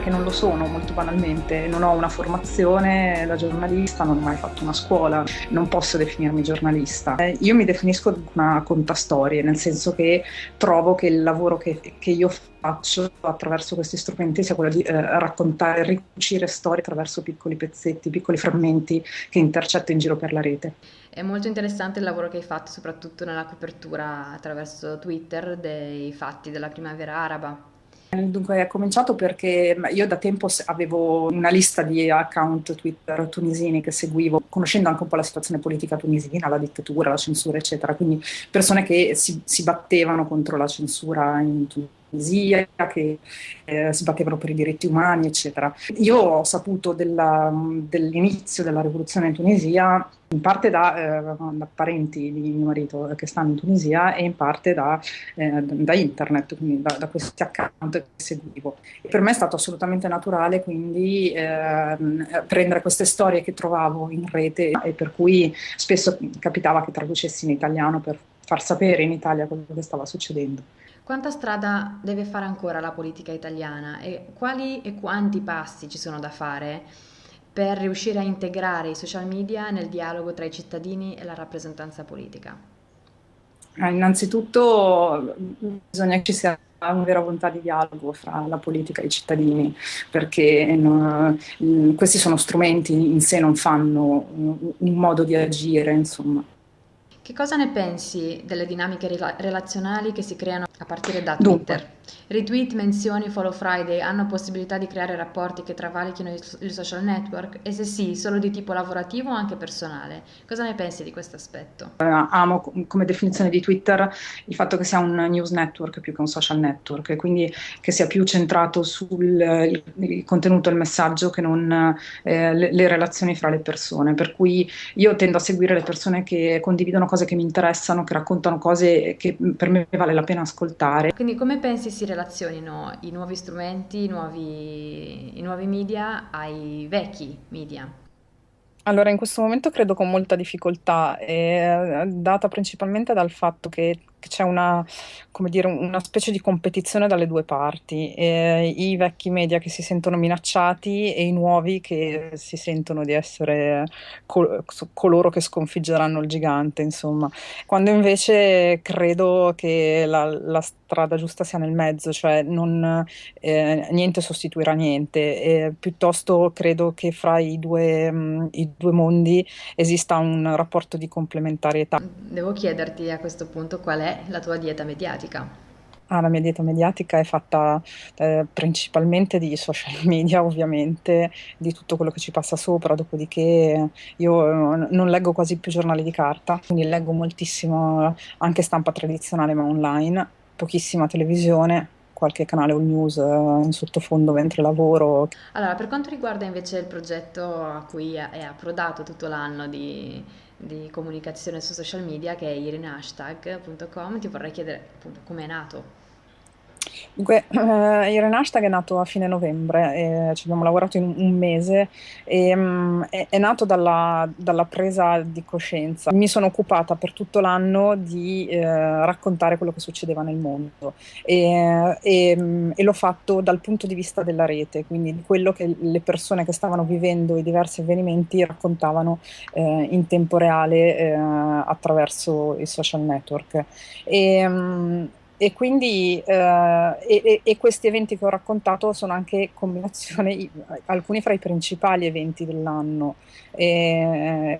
che non lo sono molto banalmente, non ho una formazione da giornalista, non ho mai fatto una scuola, non posso definirmi giornalista. Eh, io mi definisco una contastorie, nel senso che trovo che il lavoro che, che io faccio attraverso questi strumenti sia quello di eh, raccontare, ricucire storie attraverso piccoli pezzetti, piccoli frammenti che intercetto in giro per la rete. È molto interessante il lavoro che hai fatto, soprattutto nella copertura attraverso Twitter dei fatti della primavera araba. Dunque è cominciato perché io da tempo avevo una lista di account Twitter tunisini che seguivo, conoscendo anche un po' la situazione politica tunisina, la dittatura, la censura, eccetera, quindi persone che si, si battevano contro la censura in Tunisia Tunisia, che eh, si battevano per i diritti umani, eccetera. Io ho saputo dell'inizio della rivoluzione in Tunisia in parte da, eh, da, parenti di mio marito che stanno in Tunisia e in parte da, eh, da internet, quindi da, da, questi account che seguivo. E per me è stato assolutamente naturale quindi eh, prendere queste storie che trovavo in rete e per cui spesso capitava che traducessi in italiano per far sapere in Italia quello che stava succedendo. Quanta strada deve fare ancora la politica italiana e quali e quanti passi ci sono da fare per riuscire a integrare i social media nel dialogo tra i cittadini e la rappresentanza politica? Eh, innanzitutto bisogna che ci sia una vera volontà di dialogo fra la politica e i cittadini, perché no, questi sono strumenti in sé, non fanno un modo di agire, insomma. Che cosa ne pensi delle dinamiche rela- relazionali che si creano a partire da Twitter? Dunque. Retweet, menzioni, follow Friday hanno possibilità di creare rapporti che travalichino il social network? E se sì, solo di tipo lavorativo o anche personale? Cosa ne pensi di questo aspetto? Uh, amo come definizione di Twitter il fatto che sia un news network più che un social network, e quindi che sia più centrato sul il, contenuto il messaggio che non eh, le, le relazioni fra le persone. Per cui io tendo a seguire le persone che condividono cose che mi interessano, che raccontano cose che per me vale la pena ascoltare. Quindi come pensi si relazionino i nuovi strumenti, i nuovi, i nuovi media ai vecchi media? Allora, in questo momento credo con molta difficoltà, è data principalmente dal fatto che c'è una, dire, una, specie di competizione dalle due parti, eh, i vecchi media che si sentono minacciati e i nuovi che si sentono di essere col- coloro che sconfiggeranno il gigante, insomma. Quando invece credo che la, la strada giusta sia nel mezzo, cioè non, eh, niente sostituirà niente, e piuttosto credo che fra i due, mh, i due mondi esista un rapporto di complementarietà. Devo chiederti a questo punto qual è la tua dieta mediatica? Ah, la mia dieta mediatica è fatta eh, principalmente di social media, ovviamente, di tutto quello che ci passa sopra, dopodiché io eh, non leggo quasi più giornali di carta, quindi leggo moltissimo anche stampa tradizionale ma online, pochissima televisione, qualche canale all news eh, in sottofondo mentre lavoro. Allora, per quanto riguarda invece il progetto a cui è approdato tutto l'anno di di comunicazione su social media che è irenehashtag.com. Ti vorrei chiedere appunto come è nato Dunque, eh, Irene Hashtag è nato a fine novembre, e ci abbiamo lavorato in un mese e um, è, è, nato dalla, dalla, presa di coscienza. Mi sono occupata per tutto l'anno di eh, raccontare quello che succedeva nel mondo e, e, um, e, l'ho fatto dal punto di vista della rete, quindi di quello che le persone che stavano vivendo i diversi avvenimenti raccontavano eh, in tempo reale eh, attraverso i social network. E, um, e quindi eh, e, e, questi eventi che ho raccontato sono anche combinazioni, alcuni fra i principali eventi dell'anno, e,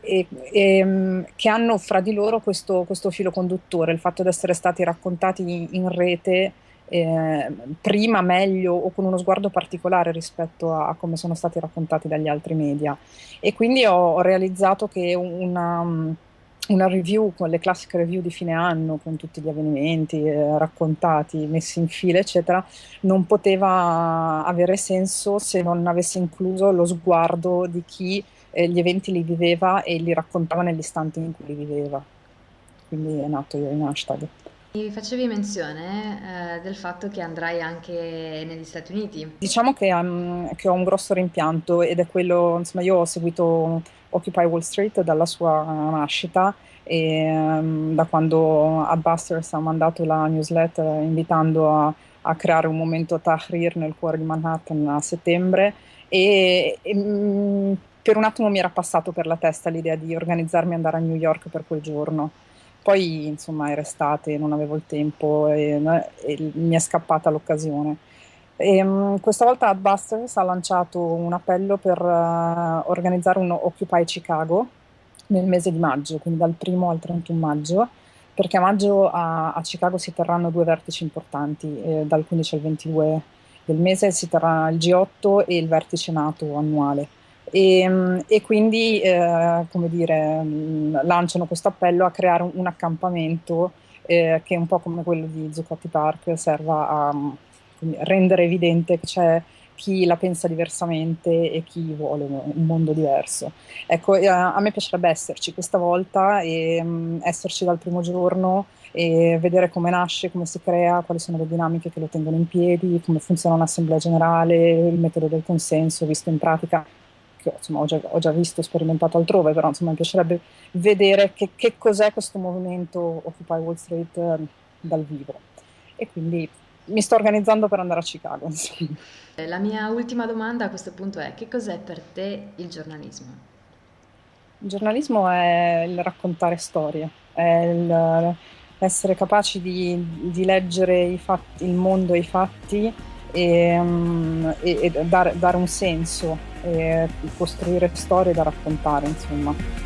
e, e, che hanno fra di loro questo, questo, filo conduttore, il fatto di essere stati raccontati in, in rete eh, prima, meglio o con uno sguardo particolare rispetto a, a, come sono stati raccontati dagli altri media. E quindi ho, ho realizzato che una una review con le classiche review di fine anno con tutti gli avvenimenti eh, raccontati, messi in fila, eccetera, non poteva avere senso se non avesse incluso lo sguardo di chi eh, gli eventi li viveva e li raccontava nell'istante in cui li viveva. Quindi è nato in hashtag. Mi facevi menzione eh, del fatto che andrai anche negli Stati Uniti. Diciamo che, um, che ho un grosso rimpianto ed è quello, insomma, io ho seguito Occupy Wall Street dalla sua nascita e um, da quando Adbusters ha mandato la newsletter invitando a, a creare un momento Tahrir nel cuore di Manhattan a settembre e, e mm, per un attimo mi era passato per la testa l'idea di organizzarmi e andare a New York per quel giorno. Poi insomma era estate, non avevo il tempo e, e mi è scappata l'occasione. E, um, questa volta Adbusters ha lanciato un appello per uh, organizzare un Occupy Chicago nel mese di maggio, quindi dal 1 al 31 maggio, perché a maggio a, a Chicago si terranno due vertici importanti, eh, dal 15 al 22 del mese si terrà il G8 e il vertice NATO annuale. E, mm, e quindi, eh, come dire, mm, lanciano questo appello a creare un, un accampamento eh, che un po' come quello di Zuccotti Park serva a rendere evidente che c'è chi la pensa diversamente e chi vuole un mondo diverso. Ecco, eh, a me piacerebbe esserci questa volta e um, esserci dal primo giorno e vedere come nasce, come si crea, quali sono le dinamiche che lo tengono in piedi, come funziona un'assemblea generale, il metodo del consenso visto in pratica che insomma, ho, già, ho già visto, sperimentato altrove, però insomma, mi piacerebbe vedere che, che cos'è questo movimento Occupy Wall Street eh, dal vivo. E quindi mi sto organizzando per andare a Chicago. Insomma. La mia ultima domanda a questo punto è che cos'è per te il giornalismo? Il giornalismo è il raccontare storie, è il, essere capaci di, di leggere fatti, il mondo e i fatti e, um, e, e dare, dare, un senso e costruire storie da raccontare, insomma.